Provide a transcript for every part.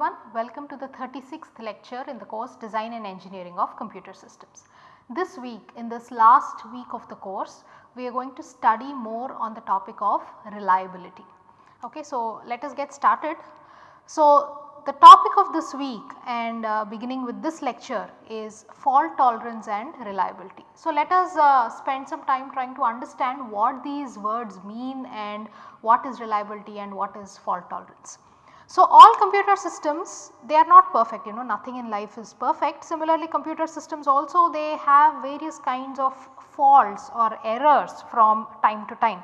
Everyone, welcome to the 36th lecture in the course Design and Engineering of Computer Systems. This week in this last week of the course we are going to study more on the topic of reliability. Okay, so let us get started. So the topic of this week and uh, beginning with this lecture is fault tolerance and reliability. So let us uh, spend some time trying to understand what these words mean and what is reliability and what is fault tolerance. So, all computer systems they are not perfect you know nothing in life is perfect. Similarly, computer systems also they have various kinds of faults or errors from time to time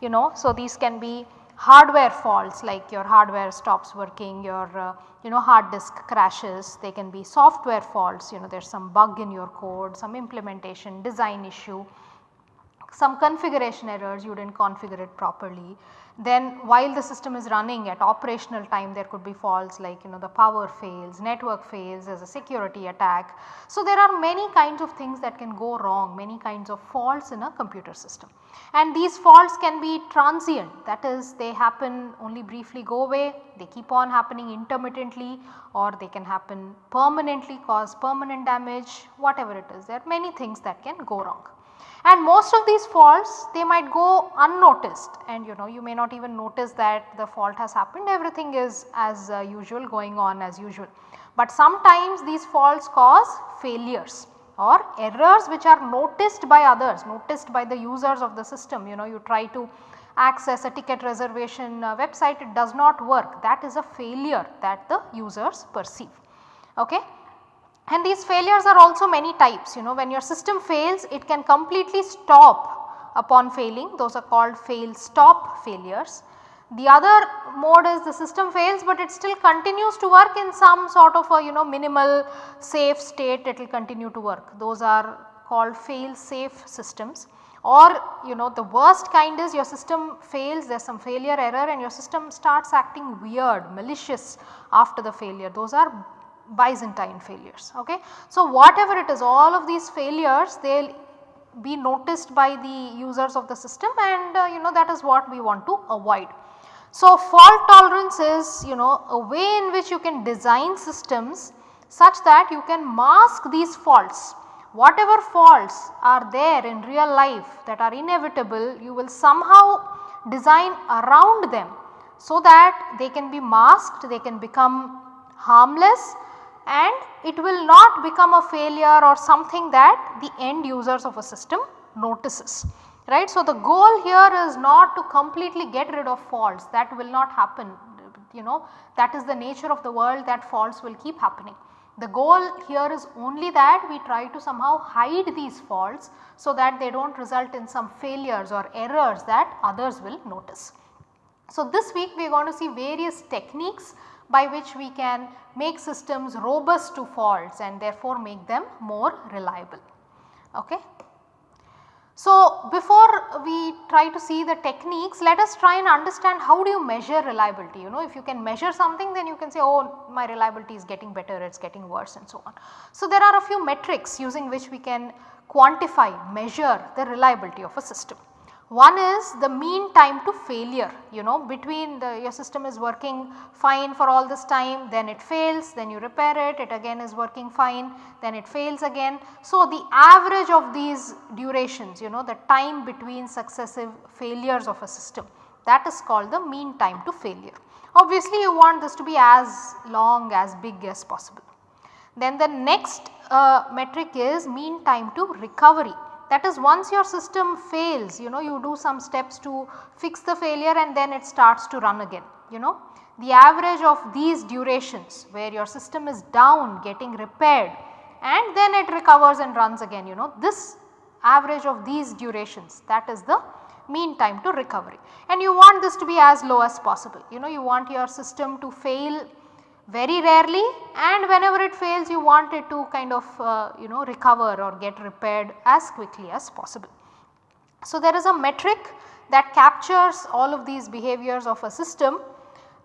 you know. So, these can be hardware faults like your hardware stops working, your uh, you know hard disk crashes, they can be software faults you know there is some bug in your code, some implementation design issue, some configuration errors you did not configure it properly then while the system is running at operational time there could be faults like you know the power fails, network fails, there is a security attack. So, there are many kinds of things that can go wrong, many kinds of faults in a computer system. And these faults can be transient that is they happen only briefly go away, they keep on happening intermittently or they can happen permanently cause permanent damage whatever it is there are many things that can go wrong and most of these faults they might go unnoticed and you know you may not even notice that the fault has happened everything is as uh, usual going on as usual. But sometimes these faults cause failures or errors which are noticed by others noticed by the users of the system you know you try to access a ticket reservation uh, website it does not work that is a failure that the users perceive. Okay. And these failures are also many types you know. When your system fails it can completely stop upon failing. Those are called fail stop failures. The other mode is the system fails but it still continues to work in some sort of a you know minimal safe state. It will continue to work. Those are called fail safe systems. Or you know the worst kind is your system fails there is some failure error and your system starts acting weird malicious after the failure. Those are Byzantine failures. Okay. So, whatever it is all of these failures they will be noticed by the users of the system and uh, you know that is what we want to avoid. So, fault tolerance is you know a way in which you can design systems such that you can mask these faults. Whatever faults are there in real life that are inevitable you will somehow design around them so that they can be masked, they can become harmless and it will not become a failure or something that the end users of a system notices right. So, the goal here is not to completely get rid of faults that will not happen you know that is the nature of the world that faults will keep happening. The goal here is only that we try to somehow hide these faults so that they do not result in some failures or errors that others will notice. So, this week we are going to see various techniques by which we can make systems robust to faults and therefore make them more reliable. Okay. So, before we try to see the techniques let us try and understand how do you measure reliability you know if you can measure something then you can say oh my reliability is getting better it is getting worse and so on. So, there are a few metrics using which we can quantify measure the reliability of a system. One is the mean time to failure you know between the your system is working fine for all this time then it fails then you repair it it again is working fine then it fails again. So, the average of these durations you know the time between successive failures of a system that is called the mean time to failure. Obviously, you want this to be as long as big as possible. Then the next uh, metric is mean time to recovery that is once your system fails you know you do some steps to fix the failure and then it starts to run again you know. The average of these durations where your system is down getting repaired and then it recovers and runs again you know this average of these durations that is the mean time to recovery and you want this to be as low as possible you know you want your system to fail very rarely. And whenever it fails you want it to kind of uh, you know recover or get repaired as quickly as possible. So, there is a metric that captures all of these behaviors of a system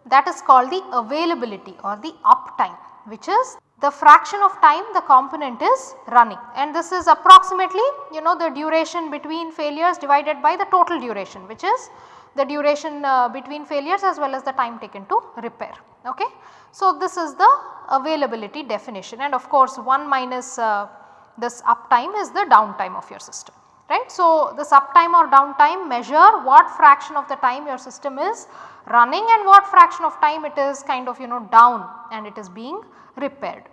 that is called the availability or the uptime which is the fraction of time the component is running. And this is approximately you know the duration between failures divided by the total duration which is the duration uh, between failures as well as the time taken to repair Okay. So, this is the availability definition and of course 1 minus uh, this uptime is the downtime of your system right. So, this uptime or downtime measure what fraction of the time your system is running and what fraction of time it is kind of you know down and it is being repaired.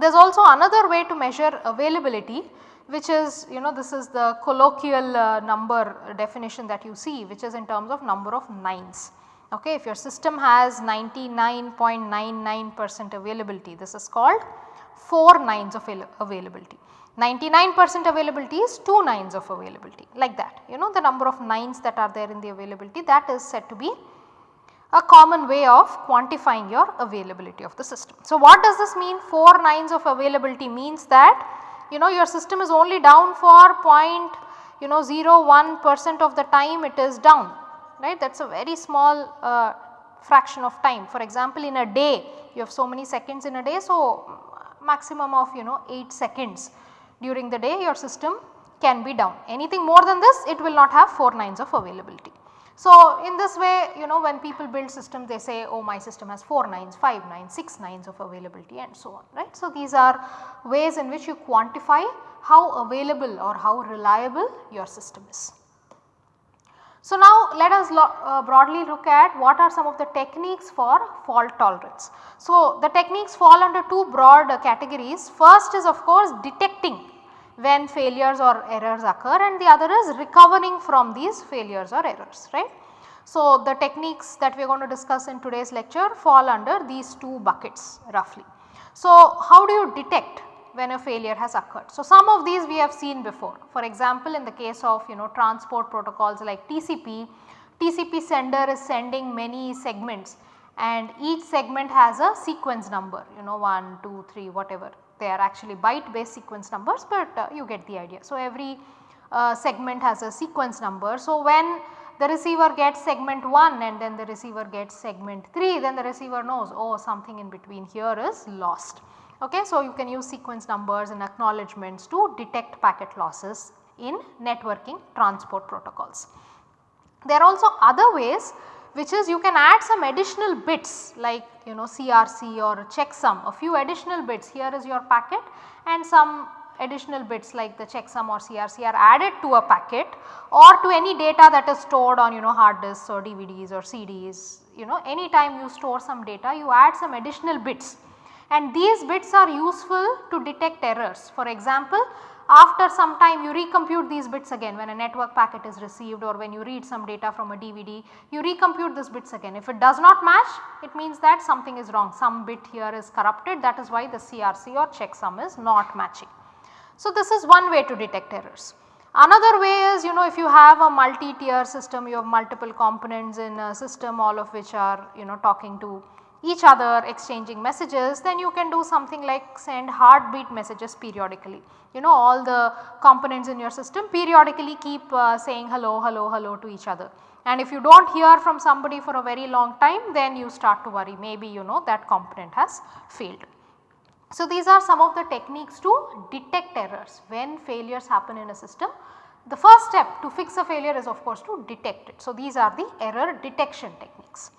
There is also another way to measure availability which is you know this is the colloquial uh, number definition that you see which is in terms of number of nines. Okay, if your system has 99.99 percent availability this is called 4 nines of availability. 99 percent availability is 2 nines of availability like that you know the number of nines that are there in the availability that is said to be a common way of quantifying your availability of the system. So, what does this mean 4 nines of availability means that you know your system is only down for point you know 0.1 percent of the time it is down right that is a very small uh, fraction of time. For example, in a day you have so many seconds in a day so maximum of you know 8 seconds during the day your system can be down anything more than this it will not have 4 nines of availability. So, in this way you know when people build systems they say oh my system has 4 nines, 5 nines, 6 nines of availability and so on right. So, these are ways in which you quantify how available or how reliable your system is. So, now let us uh, broadly look at what are some of the techniques for fault tolerance. So, the techniques fall under two broad uh, categories. First is of course detecting when failures or errors occur and the other is recovering from these failures or errors right. So, the techniques that we are going to discuss in today's lecture fall under these two buckets roughly. So, how do you detect when a failure has occurred? So, some of these we have seen before for example, in the case of you know transport protocols like TCP, TCP sender is sending many segments and each segment has a sequence number you know 1, 2, 3 whatever they are actually byte based sequence numbers but uh, you get the idea. So, every uh, segment has a sequence number. So, when the receiver gets segment 1 and then the receiver gets segment 3 then the receiver knows oh something in between here is lost. Okay, so, you can use sequence numbers and acknowledgements to detect packet losses in networking transport protocols. There are also other ways which is you can add some additional bits like you know CRC or checksum. A few additional bits here is your packet and some additional bits like the checksum or CRC are added to a packet or to any data that is stored on you know hard disks or DVDs or CDs you know anytime you store some data you add some additional bits and these bits are useful to detect errors. For example, after some time you recompute these bits again when a network packet is received or when you read some data from a DVD you recompute these bits again. If it does not match it means that something is wrong some bit here is corrupted that is why the CRC or checksum is not matching. So, this is one way to detect errors. Another way is you know if you have a multi-tier system you have multiple components in a system all of which are you know talking to each other exchanging messages then you can do something like send heartbeat messages periodically. You know all the components in your system periodically keep uh, saying hello, hello, hello to each other. And if you do not hear from somebody for a very long time then you start to worry maybe you know that component has failed. So, these are some of the techniques to detect errors when failures happen in a system. The first step to fix a failure is of course to detect it. So, these are the error detection techniques.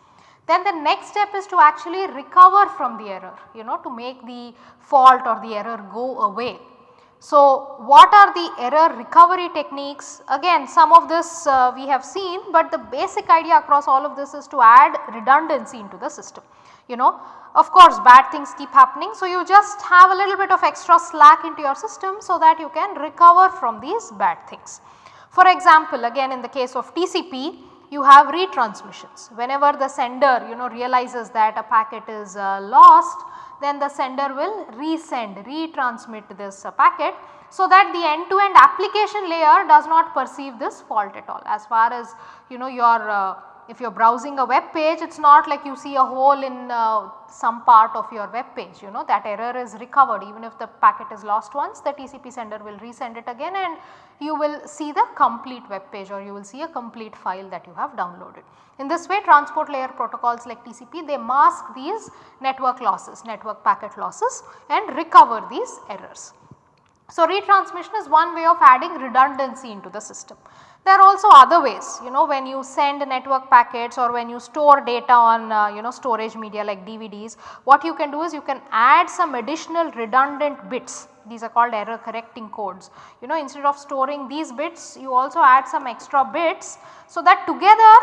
Then the next step is to actually recover from the error you know to make the fault or the error go away. So, what are the error recovery techniques? Again some of this uh, we have seen but the basic idea across all of this is to add redundancy into the system. You know of course bad things keep happening so you just have a little bit of extra slack into your system so that you can recover from these bad things. For example again in the case of TCP you have retransmissions. Whenever the sender you know realizes that a packet is uh, lost then the sender will resend retransmit this uh, packet so that the end to end application layer does not perceive this fault at all as far as you know your uh, if you are browsing a web page it is not like you see a hole in uh, some part of your web page you know that error is recovered even if the packet is lost once the TCP sender will resend it again and you will see the complete web page or you will see a complete file that you have downloaded. In this way transport layer protocols like TCP they mask these network losses, network packet losses and recover these errors. So retransmission is one way of adding redundancy into the system. There are also other ways you know when you send network packets or when you store data on uh, you know storage media like DVDs what you can do is you can add some additional redundant bits these are called error correcting codes. You know instead of storing these bits you also add some extra bits so that together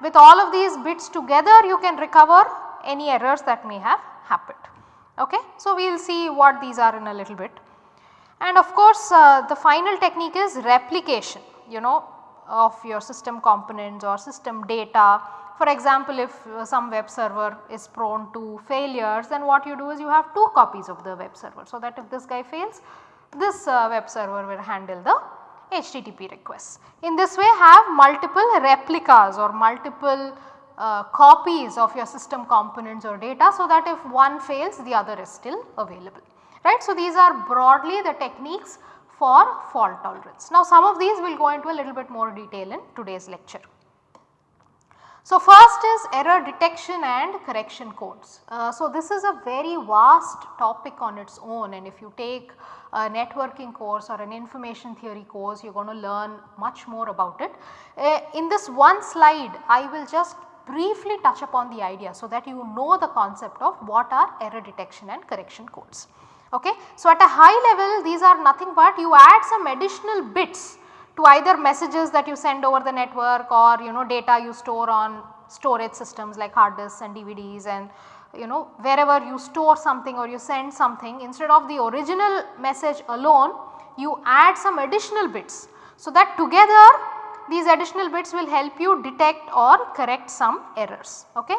with all of these bits together you can recover any errors that may have happened. Okay. So, we will see what these are in a little bit. And of course, uh, the final technique is replication you know of your system components or system data. For example, if uh, some web server is prone to failures then what you do is you have two copies of the web server. So, that if this guy fails this uh, web server will handle the HTTP requests. In this way have multiple replicas or multiple uh, copies of your system components or data so that if one fails the other is still available right. So, these are broadly the techniques for fault tolerance. Now some of these we will go into a little bit more detail in today's lecture. So first is error detection and correction codes. Uh, so this is a very vast topic on its own and if you take a networking course or an information theory course you are going to learn much more about it. Uh, in this one slide I will just briefly touch upon the idea so that you know the concept of what are error detection and correction codes. Okay. So, at a high level these are nothing but you add some additional bits to either messages that you send over the network or you know data you store on storage systems like hard disks and DVDs and you know wherever you store something or you send something instead of the original message alone you add some additional bits. So, that together these additional bits will help you detect or correct some errors. Okay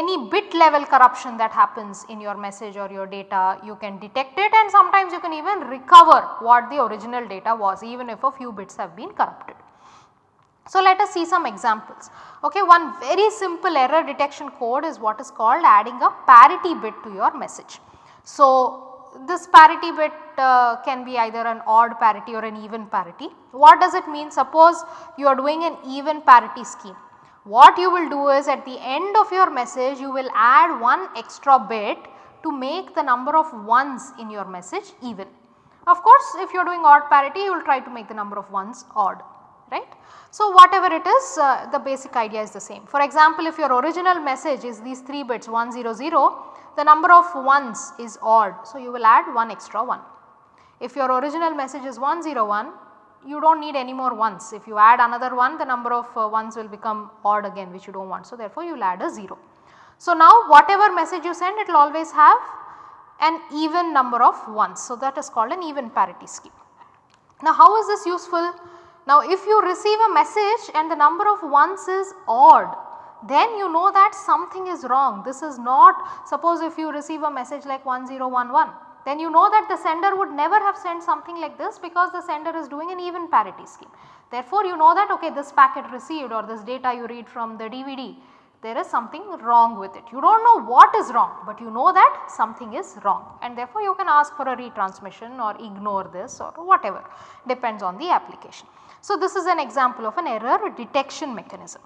any bit level corruption that happens in your message or your data you can detect it and sometimes you can even recover what the original data was even if a few bits have been corrupted. So, let us see some examples. Okay, one very simple error detection code is what is called adding a parity bit to your message. So, this parity bit uh, can be either an odd parity or an even parity. What does it mean? Suppose you are doing an even parity scheme what you will do is at the end of your message you will add one extra bit to make the number of ones in your message even. Of course, if you are doing odd parity you will try to make the number of ones odd right. So, whatever it is uh, the basic idea is the same. For example, if your original message is these 3 bits 100 the number of ones is odd. So, you will add 1 extra 1. If your original message is 101 you do not need any more ones. If you add another one the number of uh, ones will become odd again which you do not want. So, therefore, you will add a 0. So, now whatever message you send it will always have an even number of ones. So, that is called an even parity scheme. Now, how is this useful? Now, if you receive a message and the number of ones is odd then you know that something is wrong. This is not suppose if you receive a message like 1011 then you know that the sender would never have sent something like this because the sender is doing an even parity scheme. Therefore, you know that okay this packet received or this data you read from the DVD there is something wrong with it. You do not know what is wrong, but you know that something is wrong and therefore you can ask for a retransmission or ignore this or whatever depends on the application. So, this is an example of an error detection mechanism.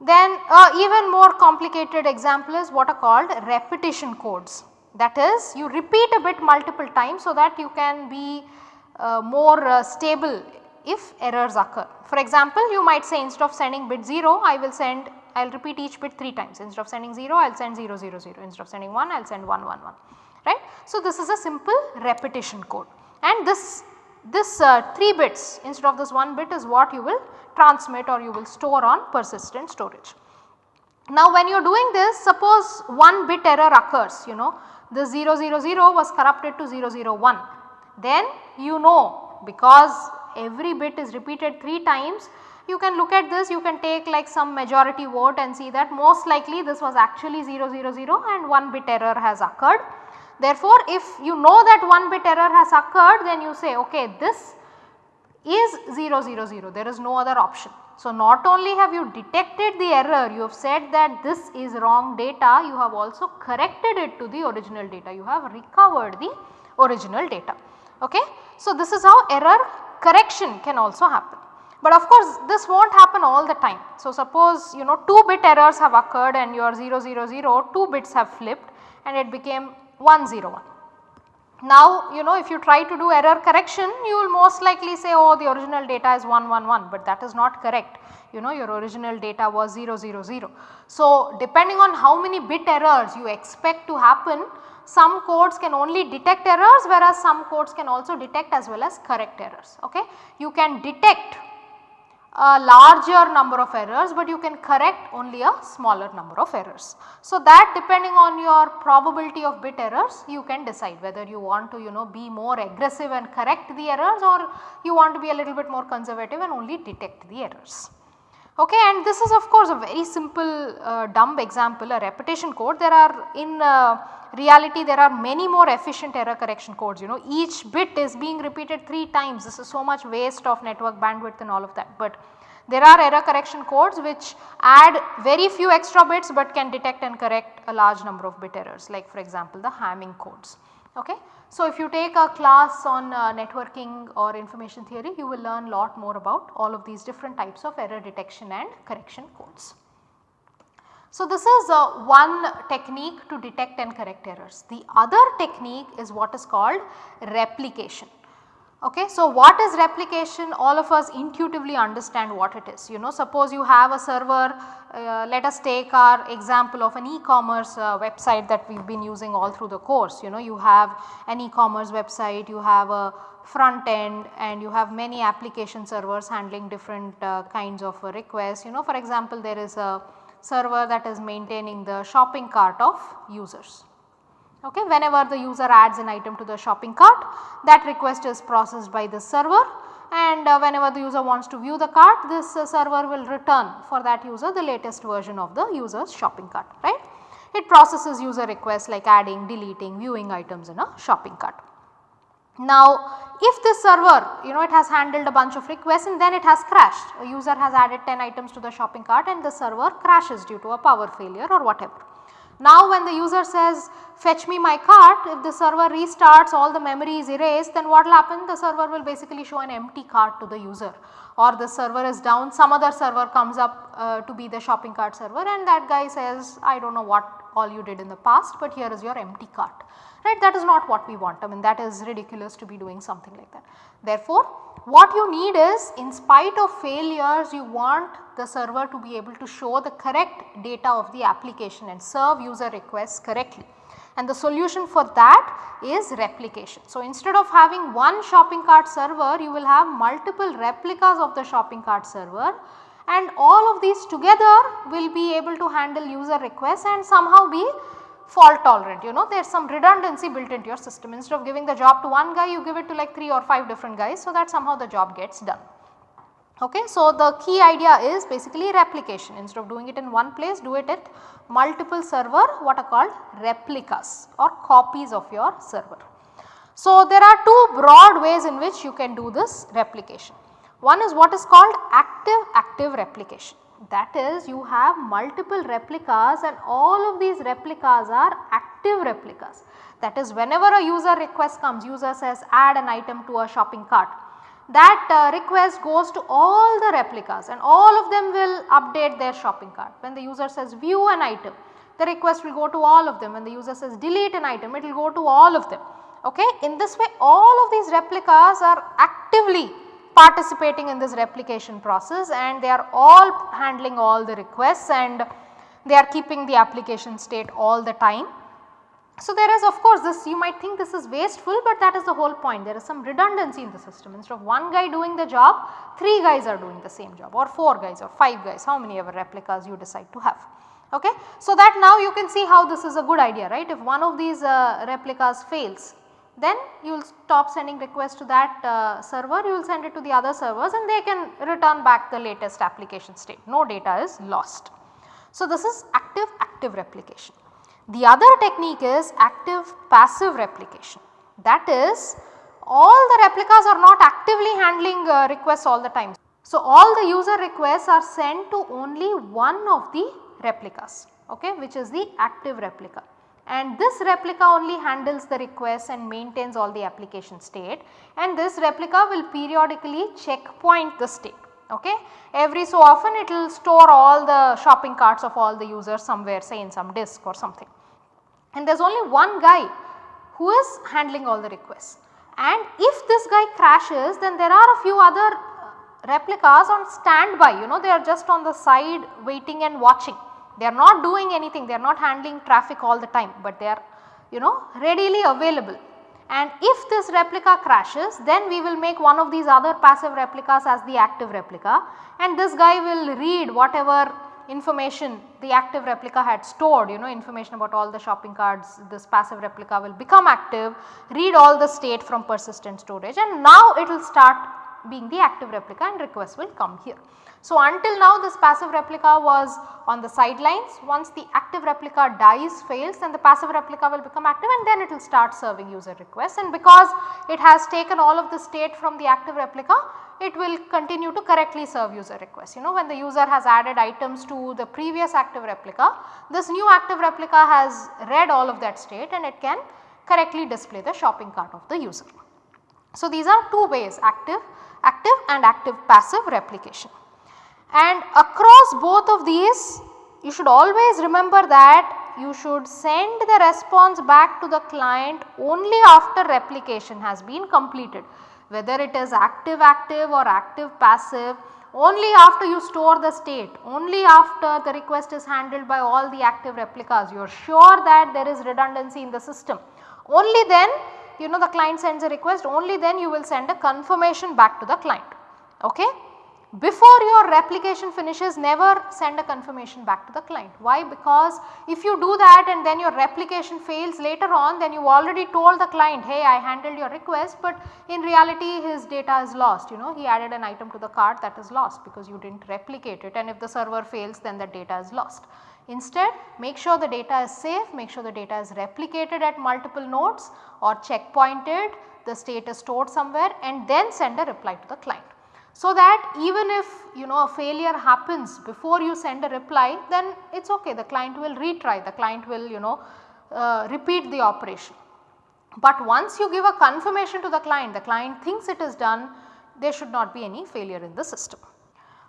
Then uh, even more complicated example is what are called repetition codes. That is you repeat a bit multiple times so that you can be uh, more uh, stable if errors occur. For example, you might say instead of sending bit 0 I will send I will repeat each bit 3 times instead of sending 0 I will send 0 0 0 instead of sending 1 I will send 1 1 1 right. So, this is a simple repetition code and this this uh, 3 bits instead of this 1 bit is what you will transmit or you will store on persistent storage. Now when you are doing this suppose 1 bit error occurs you know the 000 was corrupted to 001 then you know because every bit is repeated 3 times you can look at this you can take like some majority vote and see that most likely this was actually 000 and 1 bit error has occurred. Therefore, if you know that 1 bit error has occurred then you say okay this is 000 there is no other option. So, not only have you detected the error, you have said that this is wrong data, you have also corrected it to the original data, you have recovered the original data. Okay? So, this is how error correction can also happen. But of course, this will not happen all the time. So, suppose you know 2 bit errors have occurred and your 000 2 bits have flipped and it became 101. Now you know if you try to do error correction you will most likely say oh the original data is 111 but that is not correct you know your original data was 000. So depending on how many bit errors you expect to happen some codes can only detect errors whereas some codes can also detect as well as correct errors okay. You can detect a larger number of errors but you can correct only a smaller number of errors. So that depending on your probability of bit errors you can decide whether you want to you know be more aggressive and correct the errors or you want to be a little bit more conservative and only detect the errors. Okay, and this is of course a very simple uh, dumb example a repetition code there are in uh, reality there are many more efficient error correction codes you know each bit is being repeated 3 times this is so much waste of network bandwidth and all of that. But there are error correction codes which add very few extra bits but can detect and correct a large number of bit errors like for example the Hamming codes. Okay. So, if you take a class on uh, networking or information theory you will learn a lot more about all of these different types of error detection and correction codes. So, this is uh, one technique to detect and correct errors. The other technique is what is called replication. Okay, so what is replication? All of us intuitively understand what it is you know. Suppose you have a server uh, let us take our example of an e-commerce uh, website that we have been using all through the course you know. You have an e-commerce website you have a front end and you have many application servers handling different uh, kinds of requests you know. For example there is a server that is maintaining the shopping cart of users. Okay, whenever the user adds an item to the shopping cart that request is processed by the server and uh, whenever the user wants to view the cart this uh, server will return for that user the latest version of the user's shopping cart right. It processes user requests like adding, deleting, viewing items in a shopping cart. Now if this server you know it has handled a bunch of requests and then it has crashed a user has added 10 items to the shopping cart and the server crashes due to a power failure or whatever. Now when the user says fetch me my cart if the server restarts all the memory is erased then what will happen? The server will basically show an empty cart to the user. Or the server is down some other server comes up uh, to be the shopping cart server and that guy says I do not know what all you did in the past but here is your empty cart. Right? That is not what we want. I mean that is ridiculous to be doing something like that. Therefore, what you need is in spite of failures you want the server to be able to show the correct data of the application and serve user requests correctly and the solution for that is replication. So, instead of having one shopping cart server you will have multiple replicas of the shopping cart server and all of these together will be able to handle user requests and somehow be fault tolerant you know there is some redundancy built into your system instead of giving the job to one guy you give it to like 3 or 5 different guys so that somehow the job gets done. Okay. So, the key idea is basically replication instead of doing it in one place do it at multiple server what are called replicas or copies of your server. So, there are two broad ways in which you can do this replication. One is what is called active active replication that is you have multiple replicas and all of these replicas are active replicas. That is whenever a user request comes user says add an item to a shopping cart that uh, request goes to all the replicas and all of them will update their shopping cart. When the user says view an item the request will go to all of them when the user says delete an item it will go to all of them. Okay. In this way all of these replicas are actively participating in this replication process and they are all handling all the requests and they are keeping the application state all the time. So, there is of course this you might think this is wasteful but that is the whole point there is some redundancy in the system instead of one guy doing the job 3 guys are doing the same job or 4 guys or 5 guys how many ever replicas you decide to have. Okay. So, that now you can see how this is a good idea right if one of these uh, replicas fails then you will stop sending requests to that uh, server, you will send it to the other servers and they can return back the latest application state, no data is lost. So, this is active active replication. The other technique is active passive replication that is all the replicas are not actively handling uh, requests all the time. So, all the user requests are sent to only one of the replicas okay, which is the active replica and this replica only handles the request and maintains all the application state and this replica will periodically checkpoint the state okay. Every so often it will store all the shopping carts of all the users somewhere say in some disk or something and there is only one guy who is handling all the requests. And if this guy crashes then there are a few other uh, replicas on standby you know they are just on the side waiting and watching. They are not doing anything they are not handling traffic all the time but they are you know readily available. And if this replica crashes then we will make one of these other passive replicas as the active replica and this guy will read whatever information the active replica had stored you know information about all the shopping carts this passive replica will become active read all the state from persistent storage and now it will start being the active replica and request will come here. So, until now this passive replica was on the sidelines once the active replica dies fails then the passive replica will become active and then it will start serving user requests and because it has taken all of the state from the active replica it will continue to correctly serve user requests. You know when the user has added items to the previous active replica this new active replica has read all of that state and it can correctly display the shopping cart of the user. So, these are two ways active, active and active passive replication. And across both of these you should always remember that you should send the response back to the client only after replication has been completed. Whether it is active active or active passive only after you store the state only after the request is handled by all the active replicas you are sure that there is redundancy in the system. Only then you know the client sends a request only then you will send a confirmation back to the client. Okay before your replication finishes never send a confirmation back to the client. Why? Because if you do that and then your replication fails later on then you already told the client hey I handled your request but in reality his data is lost you know he added an item to the cart that is lost because you did not replicate it and if the server fails then the data is lost. Instead make sure the data is safe, make sure the data is replicated at multiple nodes or checkpointed, the state is stored somewhere and then send a reply to the client. So that even if you know a failure happens before you send a reply then it is okay the client will retry the client will you know uh, repeat the operation. But once you give a confirmation to the client the client thinks it is done there should not be any failure in the system.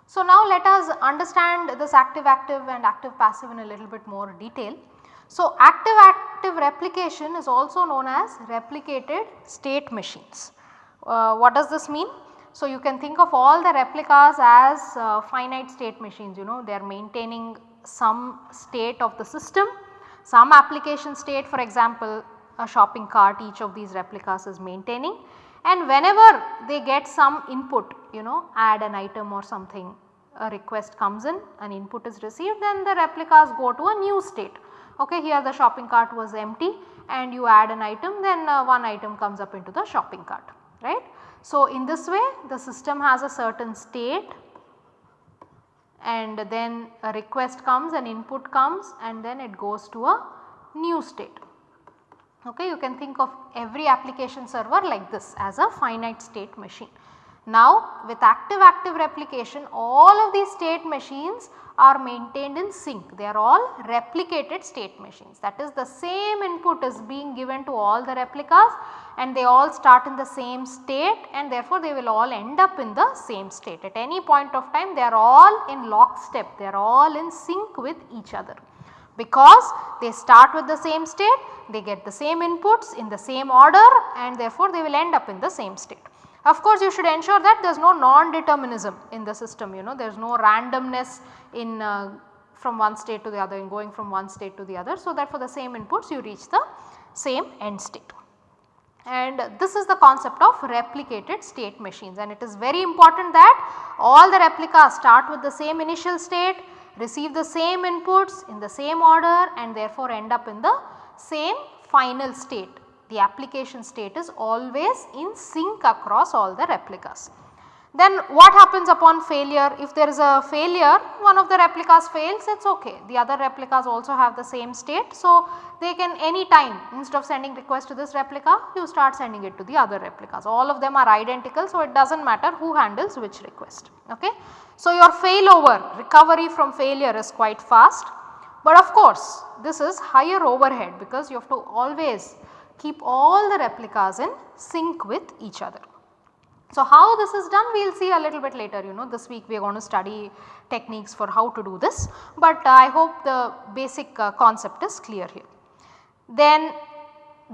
So now let us understand this active active and active passive in a little bit more detail. So active active replication is also known as replicated state machines. Uh, what does this mean? So, you can think of all the replicas as uh, finite state machines you know they are maintaining some state of the system, some application state for example a shopping cart each of these replicas is maintaining and whenever they get some input you know add an item or something a request comes in an input is received then the replicas go to a new state. Okay, here the shopping cart was empty and you add an item then uh, one item comes up into the shopping cart right. So, in this way the system has a certain state and then a request comes an input comes and then it goes to a new state. Okay, you can think of every application server like this as a finite state machine. Now with active active replication all of these state machines are maintained in sync. They are all replicated state machines. That is the same input is being given to all the replicas and they all start in the same state and therefore they will all end up in the same state. At any point of time they are all in lockstep. They are all in sync with each other. Because they start with the same state they get the same inputs in the same order and therefore they will end up in the same state. Of course, you should ensure that there is no non-determinism in the system you know there is no randomness in uh, from one state to the other in going from one state to the other. So, that for the same inputs you reach the same end state. And this is the concept of replicated state machines and it is very important that all the replicas start with the same initial state, receive the same inputs in the same order and therefore end up in the same final state the application state is always in sync across all the replicas. Then what happens upon failure? If there is a failure, one of the replicas fails, it is okay. The other replicas also have the same state. So, they can any time instead of sending request to this replica, you start sending it to the other replicas. All of them are identical, so it does not matter who handles which request. Okay? So, your failover recovery from failure is quite fast, but of course, this is higher overhead because you have to always keep all the replicas in sync with each other. So, how this is done we will see a little bit later you know this week we are going to study techniques for how to do this, but uh, I hope the basic uh, concept is clear here. Then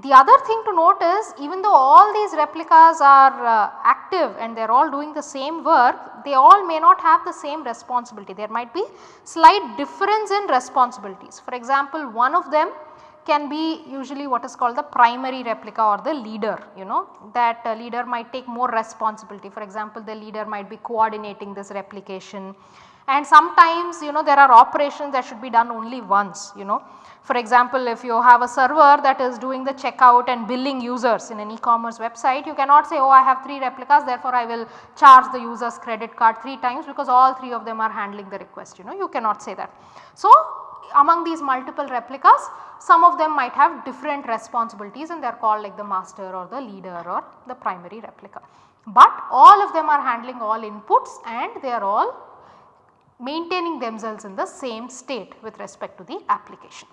the other thing to note is even though all these replicas are uh, active and they are all doing the same work, they all may not have the same responsibility. There might be slight difference in responsibilities. For example, one of them can be usually what is called the primary replica or the leader you know that uh, leader might take more responsibility. For example, the leader might be coordinating this replication and sometimes you know there are operations that should be done only once you know. For example, if you have a server that is doing the checkout and billing users in an e-commerce website, you cannot say oh I have 3 replicas therefore I will charge the user's credit card 3 times because all 3 of them are handling the request you know you cannot say that. So, among these multiple replicas some of them might have different responsibilities and they are called like the master or the leader or the primary replica. But all of them are handling all inputs and they are all maintaining themselves in the same state with respect to the application.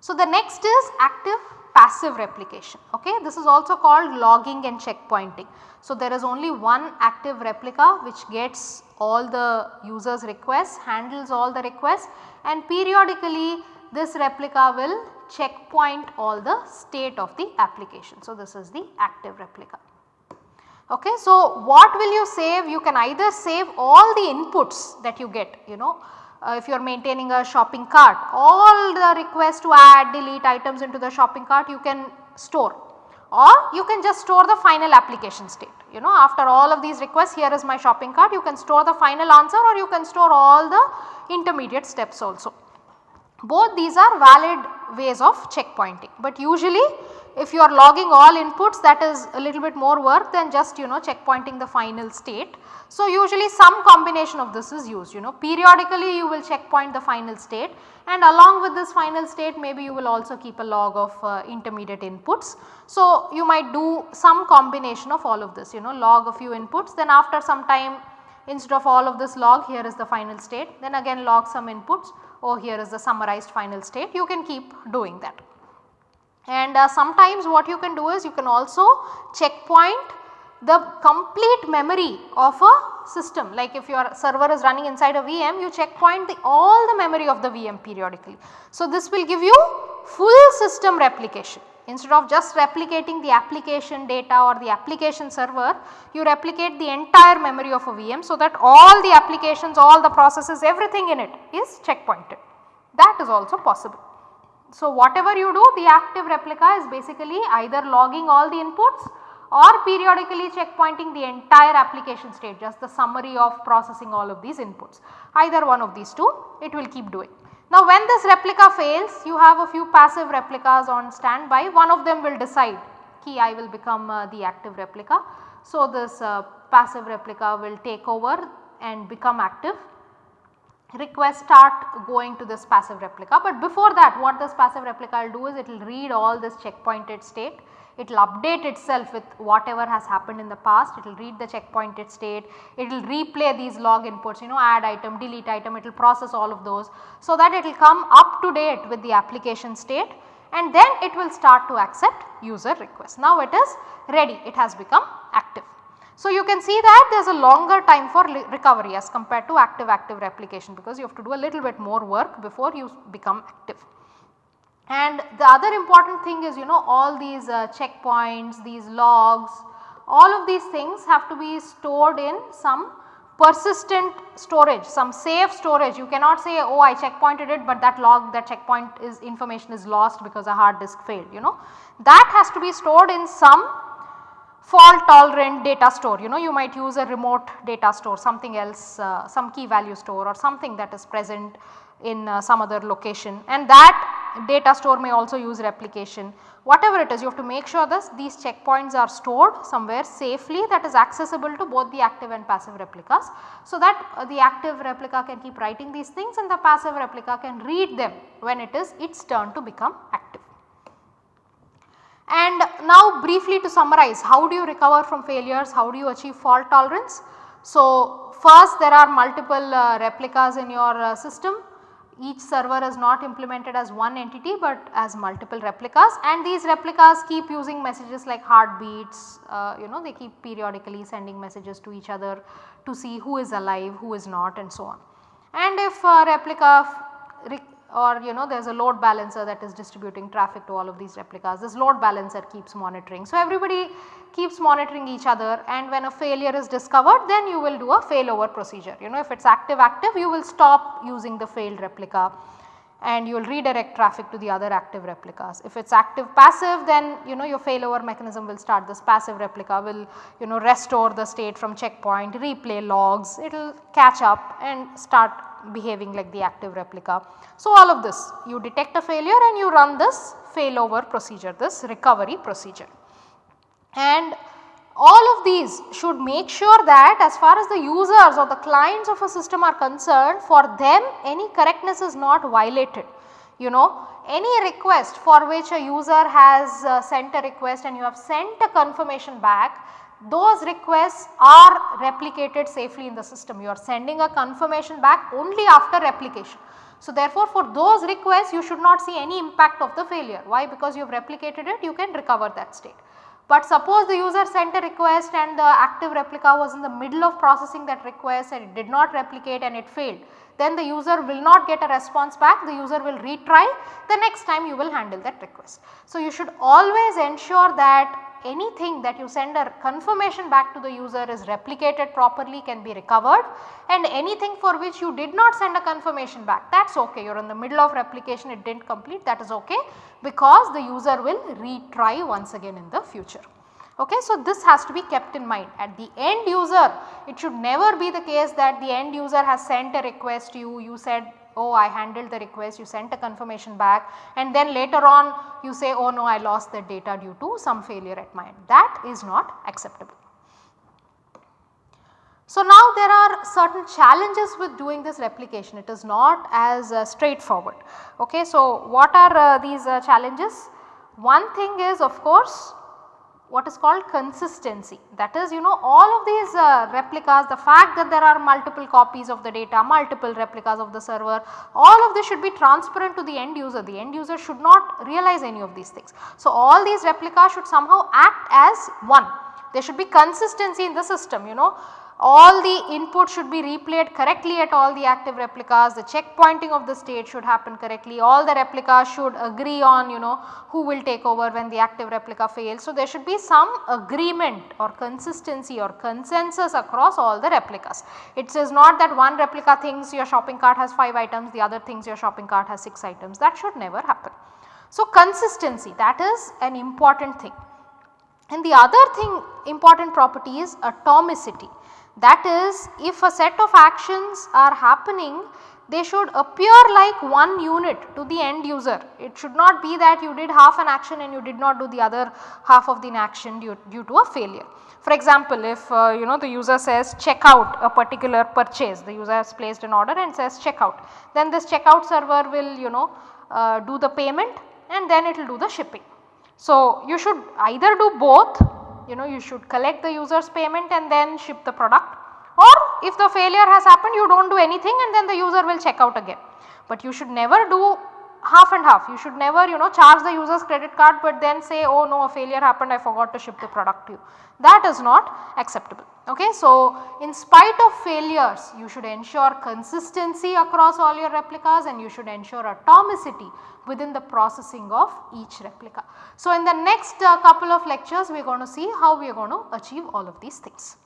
So, the next is active passive replication ok. This is also called logging and checkpointing. So, there is only one active replica which gets all the users requests handles all the requests and periodically this replica will checkpoint all the state of the application. So, this is the active replica. Okay. So, what will you save? You can either save all the inputs that you get you know uh, if you are maintaining a shopping cart all the requests to add delete items into the shopping cart you can store or you can just store the final application state you know after all of these requests here is my shopping cart you can store the final answer or you can store all the intermediate steps also. Both these are valid ways of checkpointing but usually if you are logging all inputs that is a little bit more work than just you know checkpointing the final state. So, usually some combination of this is used you know periodically you will checkpoint the final state and along with this final state maybe you will also keep a log of uh, intermediate inputs. So, you might do some combination of all of this you know log a few inputs then after some time instead of all of this log here is the final state then again log some inputs oh here is the summarized final state you can keep doing that. And uh, sometimes what you can do is you can also checkpoint the complete memory of a system like if your server is running inside a VM you checkpoint the all the memory of the VM periodically. So, this will give you full system replication instead of just replicating the application data or the application server you replicate the entire memory of a VM so that all the applications all the processes everything in it is checkpointed that is also possible. So, whatever you do the active replica is basically either logging all the inputs or periodically checkpointing the entire application state just the summary of processing all of these inputs either one of these two it will keep doing. Now when this replica fails you have a few passive replicas on standby one of them will decide key I will become uh, the active replica. So this uh, passive replica will take over and become active requests start going to this passive replica. But before that what this passive replica will do is it will read all this checkpointed state, it will update itself with whatever has happened in the past, it will read the checkpointed state, it will replay these log inputs you know add item, delete item, it will process all of those. So that it will come up to date with the application state and then it will start to accept user requests. Now it is ready, it has become active. So, you can see that there is a longer time for recovery as compared to active active replication because you have to do a little bit more work before you become active. And the other important thing is you know all these uh, checkpoints, these logs, all of these things have to be stored in some persistent storage, some safe storage. You cannot say oh I checkpointed it but that log that checkpoint is information is lost because a hard disk failed you know. That has to be stored in some fault tolerant data store you know you might use a remote data store something else uh, some key value store or something that is present in uh, some other location and that data store may also use replication whatever it is you have to make sure this these checkpoints are stored somewhere safely that is accessible to both the active and passive replicas. So that uh, the active replica can keep writing these things and the passive replica can read them when it is its turn to become active. And now briefly to summarize how do you recover from failures, how do you achieve fault tolerance. So first there are multiple uh, replicas in your uh, system each server is not implemented as one entity but as multiple replicas and these replicas keep using messages like heartbeats uh, you know they keep periodically sending messages to each other to see who is alive, who is not and so on. And if a replica or you know there is a load balancer that is distributing traffic to all of these replicas. This load balancer keeps monitoring. So, everybody keeps monitoring each other and when a failure is discovered then you will do a failover procedure. You know if it is active active you will stop using the failed replica and you will redirect traffic to the other active replicas. If it is active passive then you know your failover mechanism will start this passive replica will you know restore the state from checkpoint, replay logs, it will catch up and start behaving like the active replica. So, all of this you detect a failure and you run this failover procedure this recovery procedure. And all of these should make sure that as far as the users or the clients of a system are concerned for them any correctness is not violated. You know any request for which a user has uh, sent a request and you have sent a confirmation back those requests are replicated safely in the system. You are sending a confirmation back only after replication. So, therefore, for those requests you should not see any impact of the failure. Why? Because you have replicated it you can recover that state. But suppose the user sent a request and the active replica was in the middle of processing that request and it did not replicate and it failed. Then the user will not get a response back, the user will retry, the next time you will handle that request. So, you should always ensure that anything that you send a confirmation back to the user is replicated properly can be recovered and anything for which you did not send a confirmation back that is ok you are in the middle of replication it did not complete that is ok because the user will retry once again in the future. Okay, so this has to be kept in mind at the end user it should never be the case that the end user has sent a request to you, you said oh I handled the request you sent a confirmation back and then later on you say oh no I lost the data due to some failure at my end that is not acceptable. So now there are certain challenges with doing this replication it is not as uh, straightforward. Okay, so what are uh, these uh, challenges? One thing is of course what is called consistency. That is you know all of these uh, replicas the fact that there are multiple copies of the data, multiple replicas of the server all of this should be transparent to the end user. The end user should not realize any of these things. So, all these replicas should somehow act as one. There should be consistency in the system you know all the input should be replayed correctly at all the active replicas, the checkpointing of the state should happen correctly, all the replicas should agree on you know who will take over when the active replica fails. So, there should be some agreement or consistency or consensus across all the replicas. It is not that one replica thinks your shopping cart has 5 items, the other thinks your shopping cart has 6 items that should never happen. So, consistency that is an important thing. And the other thing important property is atomicity. That is if a set of actions are happening they should appear like one unit to the end user. It should not be that you did half an action and you did not do the other half of the action due, due to a failure. For example, if uh, you know the user says check out a particular purchase, the user has placed an order and says check out, then this checkout server will you know uh, do the payment and then it will do the shipping. So, you should either do both you know you should collect the user's payment and then ship the product or if the failure has happened you do not do anything and then the user will check out again. But you should never do half and half you should never you know charge the user's credit card but then say oh no a failure happened I forgot to ship the product to you that is not acceptable. Okay. So, in spite of failures you should ensure consistency across all your replicas and you should ensure atomicity within the processing of each replica. So, in the next uh, couple of lectures we are going to see how we are going to achieve all of these things.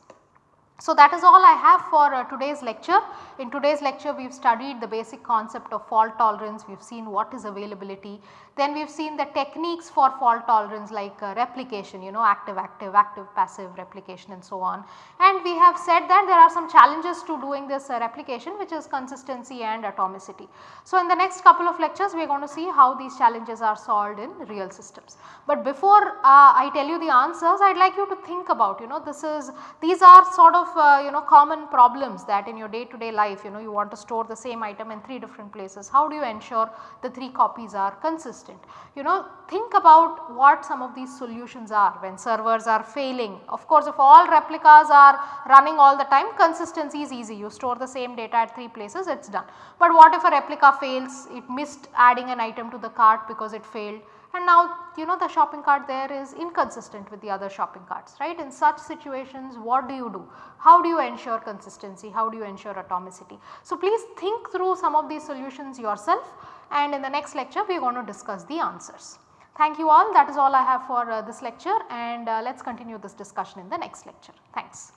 So, that is all I have for uh, today's lecture. In today's lecture we have studied the basic concept of fault tolerance, we have seen what is availability, then we have seen the techniques for fault tolerance like uh, replication you know active active active passive replication and so on. And we have said that there are some challenges to doing this uh, replication which is consistency and atomicity. So, in the next couple of lectures we are going to see how these challenges are solved in real systems. But before uh, I tell you the answers I would like you to think about you know this is these are sort of uh, you know common problems that in your day to day life you know you want to store the same item in 3 different places. How do you ensure the 3 copies are consistent? You know think about what some of these solutions are when servers are failing. Of course, if all replicas are running all the time consistency is easy you store the same data at 3 places it is done. But what if a replica fails it missed adding an item to the cart because it failed and now you know the shopping cart there is inconsistent with the other shopping carts right. In such situations what do you do? How do you ensure consistency? How do you ensure atomicity? So please think through some of these solutions yourself and in the next lecture we are going to discuss the answers. Thank you all that is all I have for uh, this lecture and uh, let us continue this discussion in the next lecture. Thanks.